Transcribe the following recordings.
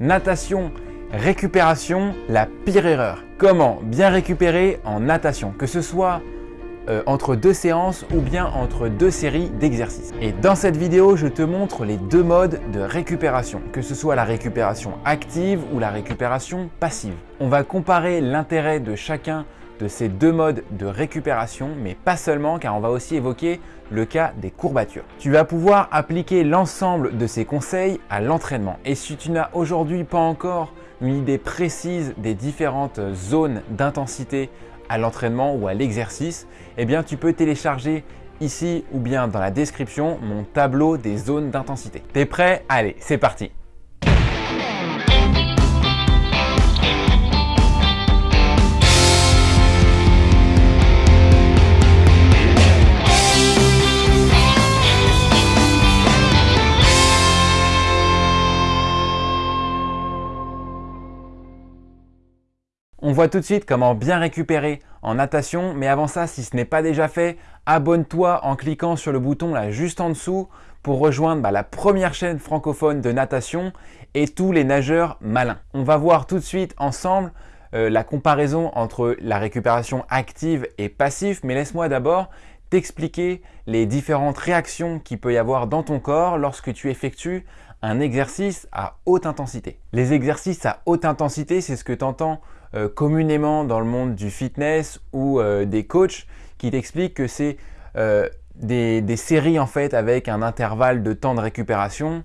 Natation, récupération, la pire erreur. Comment bien récupérer en natation, que ce soit euh, entre deux séances ou bien entre deux séries d'exercices. Et dans cette vidéo, je te montre les deux modes de récupération, que ce soit la récupération active ou la récupération passive. On va comparer l'intérêt de chacun de ces deux modes de récupération, mais pas seulement car on va aussi évoquer le cas des courbatures. Tu vas pouvoir appliquer l'ensemble de ces conseils à l'entraînement. Et si tu n'as aujourd'hui pas encore une idée précise des différentes zones d'intensité à l'entraînement ou à l'exercice, eh bien tu peux télécharger ici ou bien dans la description mon tableau des zones d'intensité. T'es prêt? Allez, c'est parti On voit tout de suite comment bien récupérer en natation, mais avant ça, si ce n'est pas déjà fait, abonne-toi en cliquant sur le bouton là juste en dessous pour rejoindre bah, la première chaîne francophone de natation et tous les nageurs malins. On va voir tout de suite ensemble euh, la comparaison entre la récupération active et passive, mais laisse-moi d'abord t'expliquer les différentes réactions qu'il peut y avoir dans ton corps lorsque tu effectues un exercice à haute intensité. Les exercices à haute intensité, c'est ce que tu entends euh, communément dans le monde du fitness ou euh, des coachs qui t'expliquent que c'est euh, des, séries en fait avec un intervalle de temps de récupération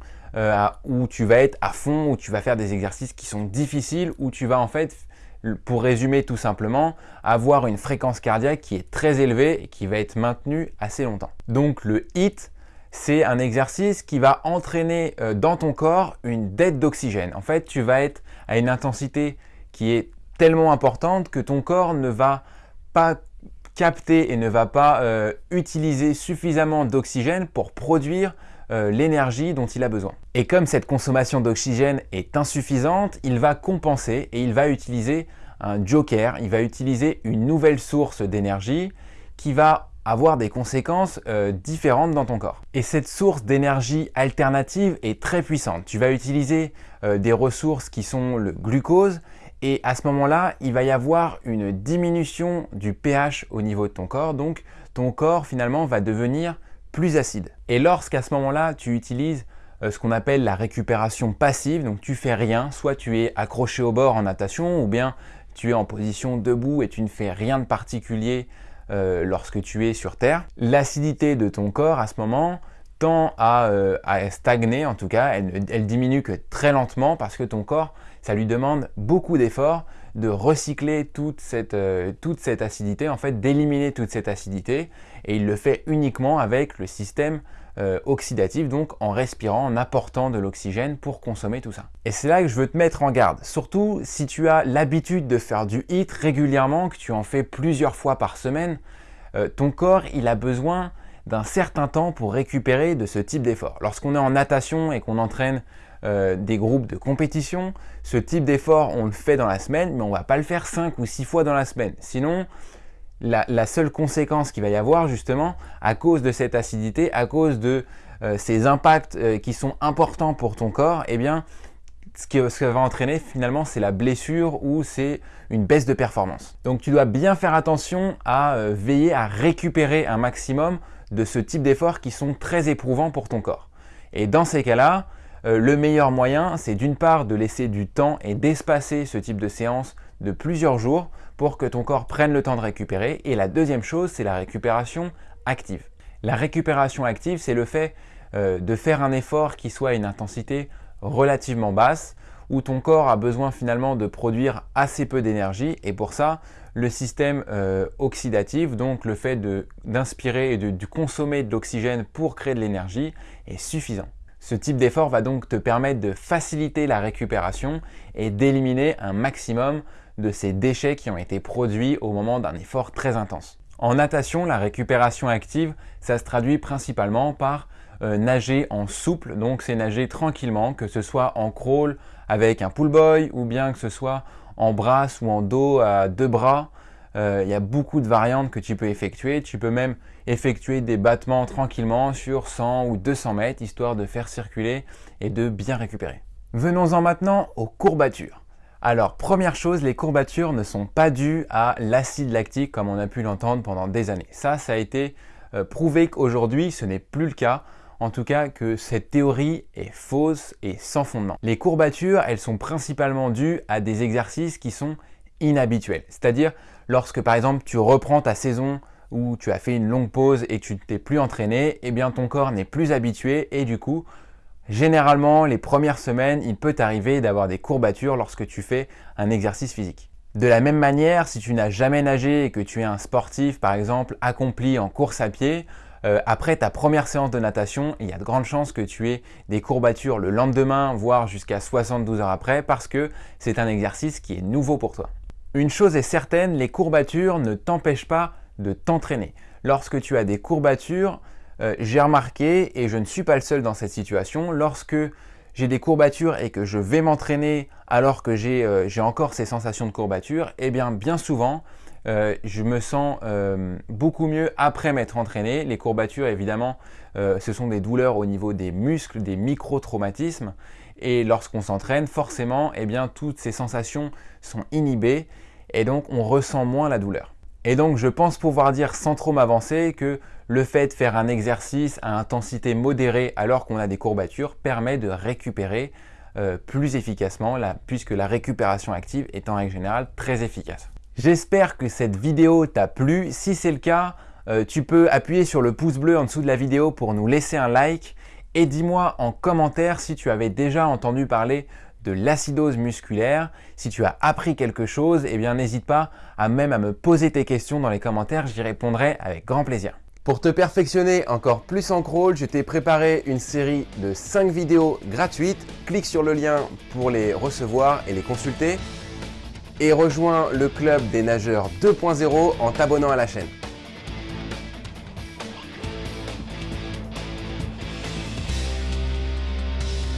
où tu vas être à fond, où tu vas faire des exercices qui sont difficiles, où tu vas en fait, pour résumer tout simplement, avoir une fréquence cardiaque qui est très élevée et qui va être maintenue assez longtemps. Donc le HIT, c'est un exercice qui va entraîner dans ton corps une dette d'oxygène. En fait, tu vas être à une intensité qui est tellement importante que ton corps ne va pas capter et ne va pas euh, utiliser suffisamment d'oxygène pour produire euh, l'énergie dont il a besoin. Et comme cette consommation d'oxygène est insuffisante, il va compenser et il va utiliser un joker, il va utiliser une nouvelle source d'énergie qui va avoir des conséquences euh, différentes dans ton corps. Et cette source d'énergie alternative est très puissante. Tu vas utiliser des ressources qui sont le glucose et à ce moment-là, il va y avoir une diminution du pH au niveau de ton corps. Donc, ton corps finalement va devenir plus acide. Et lorsqu'à ce moment-là, tu utilises euh, ce qu'on appelle la récupération passive, donc tu fais rien, soit tu es accroché au bord en natation ou bien tu es en position debout et tu ne fais rien de particulier euh, lorsque tu es sur Terre. L'acidité de ton corps à ce moment tend à, euh, stagner, en tout cas, elle, diminue que très lentement parce que ton corps ça lui demande beaucoup d'efforts de recycler toute cette, euh, acidité, en fait d'éliminer toute cette acidité et il le fait uniquement avec le système euh, oxydatif, donc en respirant, en apportant de l'oxygène pour consommer tout ça. Et c'est là que je veux te mettre en garde, surtout si tu as l'habitude de faire du HIIT régulièrement, que tu en fais plusieurs fois par semaine, ton corps il a besoin d'un certain temps pour récupérer de ce type d'effort. Lorsqu'on est en natation et qu'on entraîne euh, des groupes de compétition. Ce type d'effort, on le fait dans la semaine, mais on ne va pas le faire 5 ou 6 fois dans la semaine. Sinon, la, seule conséquence qu'il va y avoir justement, à cause de cette acidité, à cause de euh, ces impacts euh, qui sont importants pour ton corps, eh bien, ce que ça va entraîner finalement, c'est la blessure ou c'est une baisse de performance. Donc tu dois bien faire attention à veiller à récupérer un maximum de ce type d'efforts qui sont très éprouvants pour ton corps. Et dans ces cas-là, euh, le meilleur moyen, c'est d'une part de laisser du temps et d'espacer ce type de séance de plusieurs jours pour que ton corps prenne le temps de récupérer. Et la deuxième chose, c'est la récupération active. La récupération active, c'est le fait euh, de faire un effort qui soit à une intensité relativement basse, où ton corps a besoin finalement de produire assez peu d'énergie et pour ça, le système euh, oxydatif, donc le fait d'inspirer et de consommer de l'oxygène pour créer de l'énergie est suffisant. Ce type d'effort va donc te permettre de faciliter la récupération et d'éliminer un maximum de ces déchets qui ont été produits au moment d'un effort très intense. En natation, la récupération active, ça se traduit principalement par euh, nager en souple, donc c'est nager tranquillement, que ce soit en crawl avec un pull boy ou bien que ce soit en brasse ou en dos à deux bras euh, il y a beaucoup de variantes que tu peux effectuer. Tu peux même effectuer des battements tranquillement sur 100 ou 200 mètres, histoire de faire circuler et de bien récupérer. Venons-en maintenant aux courbatures. Alors, première chose, les courbatures ne sont pas dues à l'acide lactique comme on a pu l'entendre pendant des années. Ça, ça a été euh, prouvé qu'aujourd'hui, ce n'est plus le cas. En tout cas, que cette théorie est fausse et sans fondement. Les courbatures, elles sont principalement dues à des exercices qui sont inhabituels. C'est-à-dire, lorsque par exemple, tu reprends ta saison où tu as fait une longue pause et tu ne t'es plus entraîné, eh bien ton corps n'est plus habitué et du coup, généralement, les premières semaines, il peut t'arriver d'avoir des courbatures lorsque tu fais un exercice physique. De la même manière, si tu n'as jamais nagé et que tu es un sportif, par exemple, accompli en course à pied, euh, après ta première séance de natation, il y a de grandes chances que tu aies des courbatures le lendemain, voire jusqu'à 72 heures après, parce que c'est un exercice qui est nouveau pour toi. Une chose est certaine, les courbatures ne t'empêchent pas de t'entraîner. Lorsque tu as des courbatures, euh, j'ai remarqué, et je ne suis pas le seul dans cette situation, lorsque j'ai des courbatures et que je vais m'entraîner alors que euh, j'ai encore ces sensations de courbatures, eh bien bien souvent, euh, je me sens euh, beaucoup mieux après m'être entraîné. Les courbatures, évidemment, ce sont des douleurs au niveau des muscles, des micro-traumatismes. Et lorsqu'on s'entraîne, forcément, eh bien, toutes ces sensations sont inhibées et donc on ressent moins la douleur. Et donc, je pense pouvoir dire sans trop m'avancer que le fait de faire un exercice à intensité modérée alors qu'on a des courbatures permet de récupérer euh, plus efficacement puisque la récupération active est en règle générale très efficace. J'espère que cette vidéo t'a plu. Si c'est le cas, euh, tu peux appuyer sur le pouce bleu en dessous de la vidéo pour nous laisser un like et dis-moi en commentaire si tu avais déjà entendu parler de l'acidose musculaire. Si tu as appris quelque chose, eh bien n'hésite pas à même à me poser tes questions dans les commentaires, j'y répondrai avec grand plaisir. Pour te perfectionner encore plus en crawl, je t'ai préparé une série de 5 vidéos gratuites. Clique sur le lien pour les recevoir et les consulter. Et rejoins le club des nageurs 2.0 en t'abonnant à la chaîne.